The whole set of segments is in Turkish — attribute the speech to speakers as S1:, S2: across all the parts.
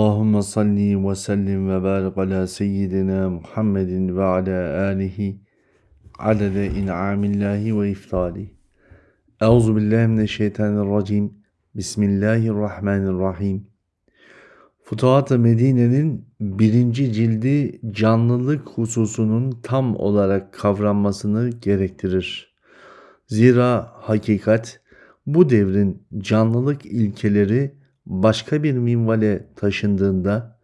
S1: Allahümme salli ve sellim ve barik ala seyyidina Muhammedin ve ala alihi adede in'amillahi ve iftali. Euzu billahi mineşşeytanirracim. Bismillahirrahmanirrahim. Futuhat-ı Medine'nin birinci cildi canlılık hususunun tam olarak kavranmasını gerektirir. Zira hakikat bu devrin canlılık ilkeleri başka bir minvale taşındığında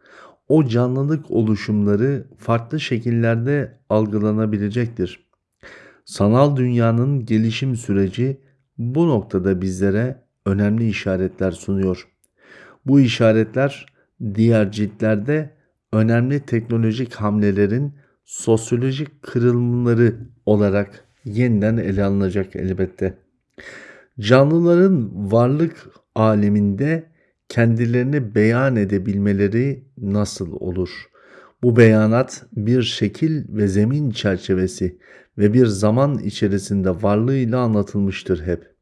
S1: o canlılık oluşumları farklı şekillerde algılanabilecektir. Sanal dünyanın gelişim süreci bu noktada bizlere önemli işaretler sunuyor. Bu işaretler diğer ciltlerde önemli teknolojik hamlelerin sosyolojik kırılımları olarak yeniden ele alınacak elbette. Canlıların varlık aleminde kendilerini beyan edebilmeleri nasıl olur? Bu beyanat bir şekil ve zemin çerçevesi ve bir zaman içerisinde varlığıyla anlatılmıştır hep.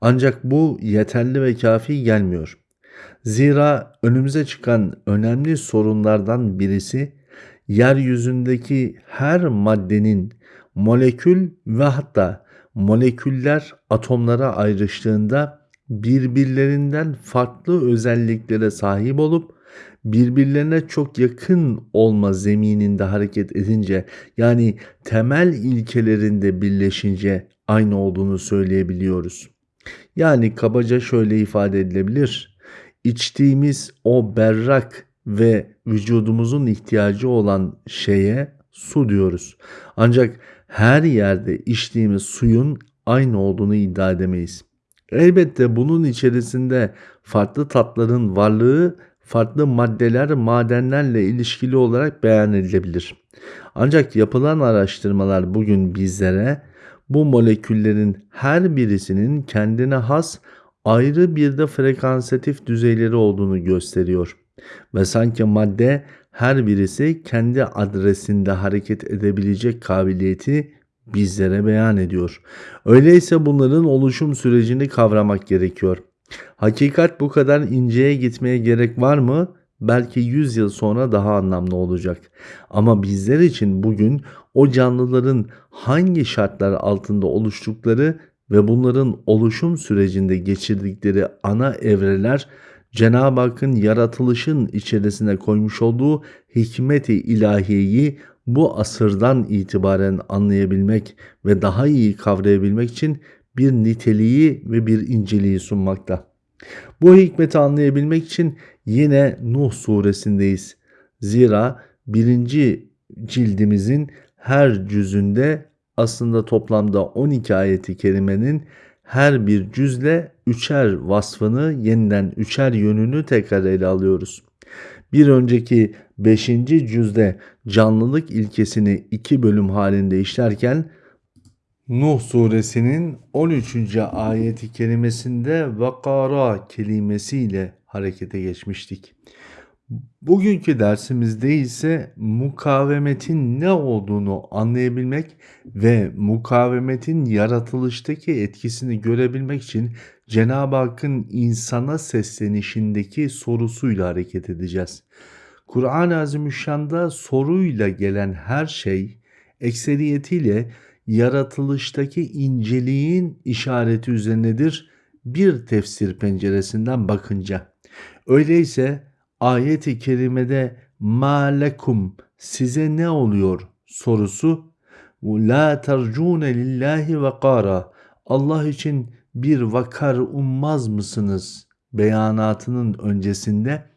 S1: Ancak bu yeterli ve kafi gelmiyor. Zira önümüze çıkan önemli sorunlardan birisi yeryüzündeki her maddenin molekül ve hatta moleküller atomlara ayrıştığında birbirlerinden farklı özelliklere sahip olup birbirlerine çok yakın olma zemininde hareket edince yani temel ilkelerinde birleşince aynı olduğunu söyleyebiliyoruz. Yani kabaca şöyle ifade edilebilir. İçtiğimiz o berrak ve vücudumuzun ihtiyacı olan şeye su diyoruz. Ancak her yerde içtiğimiz suyun aynı olduğunu iddia edemeyiz. Elbette bunun içerisinde farklı tatların varlığı farklı maddeler, madenlerle ilişkili olarak beyan edilebilir. Ancak yapılan araştırmalar bugün bizlere bu moleküllerin her birisinin kendine has ayrı bir de frekansatif düzeyleri olduğunu gösteriyor. Ve sanki madde her birisi kendi adresinde hareket edebilecek kabiliyeti bizlere beyan ediyor. Öyleyse bunların oluşum sürecini kavramak gerekiyor. Hakikat bu kadar inceye gitmeye gerek var mı? Belki 100 yıl sonra daha anlamlı olacak. Ama bizler için bugün o canlıların hangi şartlar altında oluştukları ve bunların oluşum sürecinde geçirdikleri ana evreler Cenab-ı Hakk'ın yaratılışın içerisine koymuş olduğu hikmeti ilahiyeyi bu asırdan itibaren anlayabilmek ve daha iyi kavrayabilmek için bir niteliği ve bir inceliği sunmakta. Bu hikmeti anlayabilmek için yine Nuh suresindeyiz. Zira birinci cildimizin her cüzünde aslında toplamda 12 ayeti kerimenin her bir cüzle üçer vasfını yeniden üçer yönünü tekrar ele alıyoruz. Bir önceki 5. cüzde canlılık ilkesini iki bölüm halinde işlerken Nuh suresinin 13. ayeti kerimesinde vakara kelimesiyle harekete geçmiştik. Bugünkü dersimizde ise mukavemetin ne olduğunu anlayabilmek ve mukavemetin yaratılıştaki etkisini görebilmek için Cenab-ı Hakk'ın insana seslenişindeki sorusuyla hareket edeceğiz. Kur'an-ı Azimüşşan'da soruyla gelen her şey ekseriyetiyle yaratılıştaki inceliğin işareti üzerinedir bir tefsir penceresinden bakınca. Öyleyse ayet-i kerimede malekum size ne oluyor sorusu la tercune lillahi ve kara Allah için bir vakar ummaz mısınız beyanatının öncesinde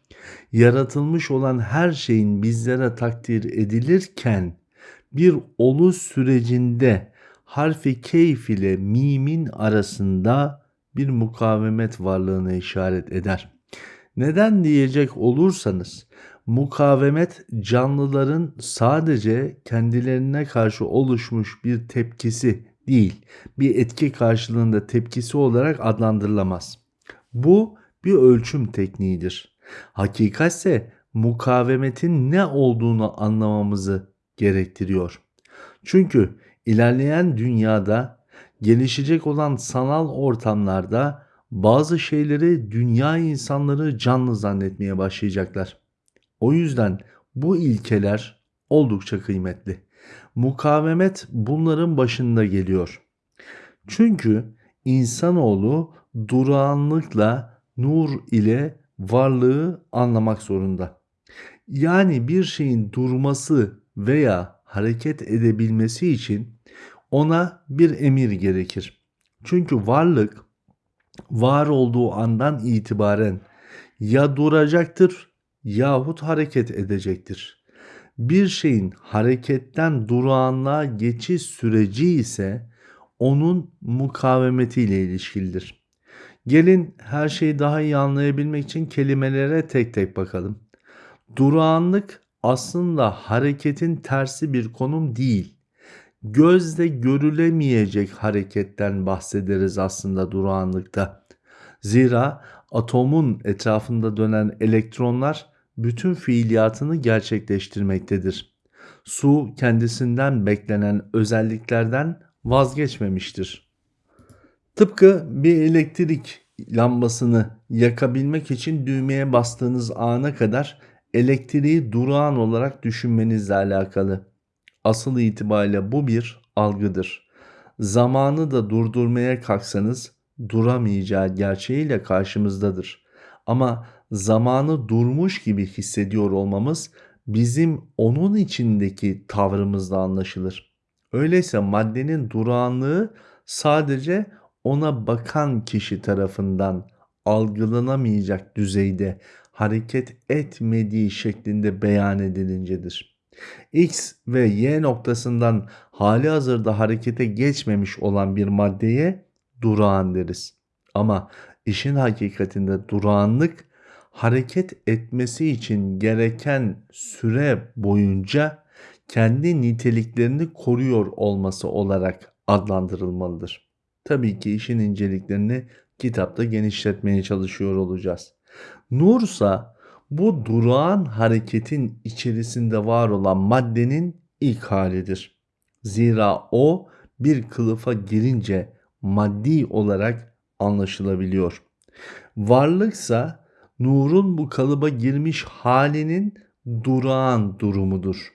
S1: yaratılmış olan her şeyin bizlere takdir edilirken bir oluş sürecinde harfi keyf ile mimin arasında bir mukavemet varlığına işaret eder. Neden diyecek olursanız mukavemet canlıların sadece kendilerine karşı oluşmuş bir tepkisi değil, bir etki karşılığında tepkisi olarak adlandırılamaz. Bu bir ölçüm tekniğidir. Hakikatse mukavemetin ne olduğunu anlamamızı gerektiriyor. Çünkü ilerleyen dünyada gelişecek olan sanal ortamlarda bazı şeyleri dünya insanları canlı zannetmeye başlayacaklar. O yüzden bu ilkeler oldukça kıymetli. Mukavemet bunların başında geliyor. Çünkü insanoğlu durağanlıkla nur ile varlığı anlamak zorunda. Yani bir şeyin durması veya hareket edebilmesi için ona bir emir gerekir. Çünkü varlık var olduğu andan itibaren ya duracaktır yahut hareket edecektir. Bir şeyin hareketten durağanlığa geçiş süreci ise onun mukavemetiyle ilişkilidir. Gelin her şeyi daha iyi anlayabilmek için kelimelere tek tek bakalım. Durağanlık aslında hareketin tersi bir konum değil. Gözle görülemeyecek hareketten bahsederiz aslında durağanlıkta. Zira atomun etrafında dönen elektronlar bütün fiiliyatını gerçekleştirmektedir. Su kendisinden beklenen özelliklerden vazgeçmemiştir. Tıpkı bir elektrik lambasını yakabilmek için düğmeye bastığınız ana kadar elektriği durağan olarak düşünmenizle alakalı. Asıl itibariyle bu bir algıdır. Zamanı da durdurmaya kalksanız duramayacağı gerçeğiyle karşımızdadır. Ama zamanı durmuş gibi hissediyor olmamız bizim onun içindeki tavrımızla anlaşılır. Öyleyse maddenin durağanlığı sadece ona bakan kişi tarafından algılanamayacak düzeyde hareket etmediği şeklinde beyan edilincedir. X ve Y noktasından hali hazırda harekete geçmemiş olan bir maddeye durağan deriz. Ama işin hakikatinde durağanlık hareket etmesi için gereken süre boyunca kendi niteliklerini koruyor olması olarak adlandırılmalıdır. Tabii ki işin inceliklerini kitapta genişletmeye çalışıyor olacağız. Nursa bu durağan hareketin içerisinde var olan maddenin ilk halidir. Zira o bir kılıfa girince maddi olarak anlaşılabiliyor. Varlıksa nurun bu kalıba girmiş halinin durağan durumudur.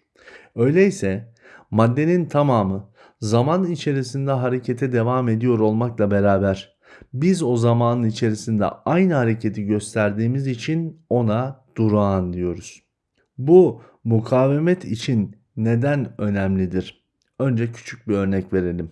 S1: Öyleyse maddenin tamamı zaman içerisinde harekete devam ediyor olmakla beraber biz o zamanın içerisinde aynı hareketi gösterdiğimiz için ona durağan diyoruz. Bu mukavemet için neden önemlidir? Önce küçük bir örnek verelim.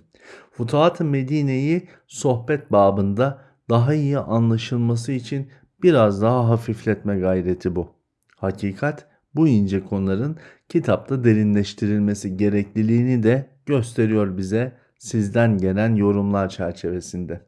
S1: Futuhat-ı Medine'yi sohbet babında daha iyi anlaşılması için biraz daha hafifletme gayreti bu. Hakikat bu ince konuların kitapta derinleştirilmesi gerekliliğini de gösteriyor bize sizden gelen yorumlar çerçevesinde.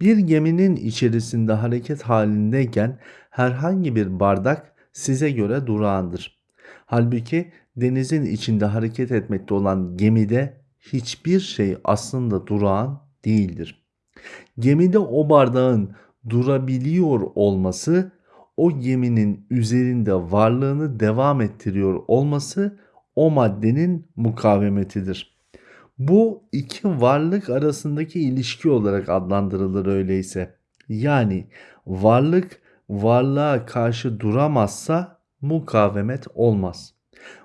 S1: Bir geminin içerisinde hareket halindeyken herhangi bir bardak size göre durağandır. Halbuki denizin içinde hareket etmekte olan gemide hiçbir şey aslında durağan değildir. Gemide o bardağın durabiliyor olması o geminin üzerinde varlığını devam ettiriyor olması o maddenin mukavemetidir. Bu iki varlık arasındaki ilişki olarak adlandırılır öyleyse. Yani varlık varlığa karşı duramazsa mukavemet olmaz.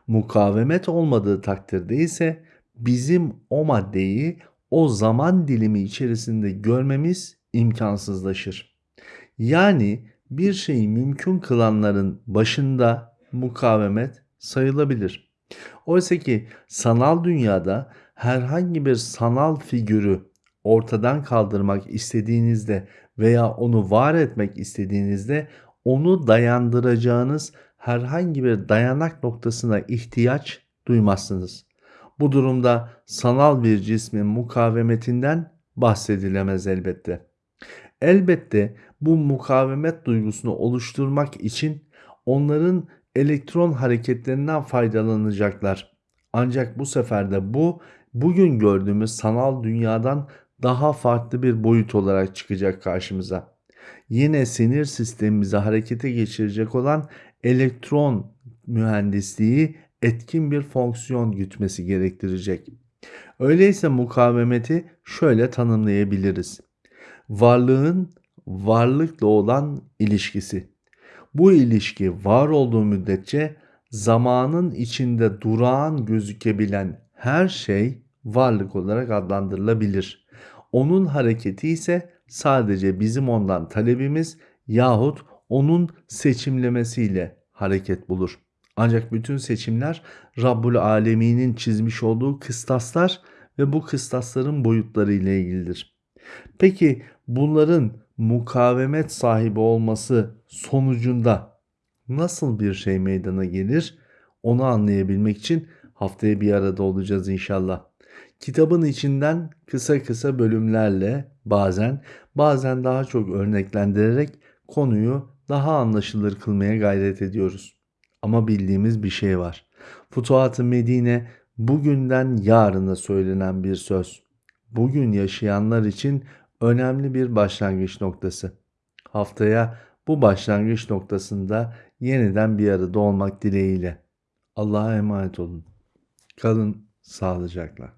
S1: Mukavemet olmadığı takdirde ise bizim o maddeyi o zaman dilimi içerisinde görmemiz imkansızlaşır. Yani bir şeyi mümkün kılanların başında mukavemet sayılabilir. Oysa ki sanal dünyada herhangi bir sanal figürü ortadan kaldırmak istediğinizde veya onu var etmek istediğinizde onu dayandıracağınız herhangi bir dayanak noktasına ihtiyaç duymazsınız. Bu durumda sanal bir cismin mukavemetinden bahsedilemez elbette. Elbette bu mukavemet duygusunu oluşturmak için onların elektron hareketlerinden faydalanacaklar. Ancak bu sefer de bu bugün gördüğümüz sanal dünyadan daha farklı bir boyut olarak çıkacak karşımıza. Yine sinir sistemimizi harekete geçirecek olan elektron mühendisliği etkin bir fonksiyon gütmesi gerektirecek. Öyleyse mukavemeti şöyle tanımlayabiliriz. Varlığın varlıkla olan ilişkisi. Bu ilişki var olduğu müddetçe zamanın içinde durağan gözükebilen her şey varlık olarak adlandırılabilir. Onun hareketi ise sadece bizim ondan talebimiz yahut onun seçimlemesiyle hareket bulur. Ancak bütün seçimler Rabbul Alemin'in çizmiş olduğu kıstaslar ve bu kıstasların boyutları ile ilgilidir. Peki bunların mukavemet sahibi olması sonucunda nasıl bir şey meydana gelir? Onu anlayabilmek için haftaya bir arada olacağız inşallah. Kitabın içinden kısa kısa bölümlerle bazen bazen daha çok örneklendirerek konuyu daha anlaşılır kılmaya gayret ediyoruz. Ama bildiğimiz bir şey var. Futuhat-ı Medine bugünden yarına söylenen bir söz. Bugün yaşayanlar için önemli bir başlangıç noktası. Haftaya bu başlangıç noktasında yeniden bir arada olmak dileğiyle. Allah'a emanet olun. Kalın sağlıcakla.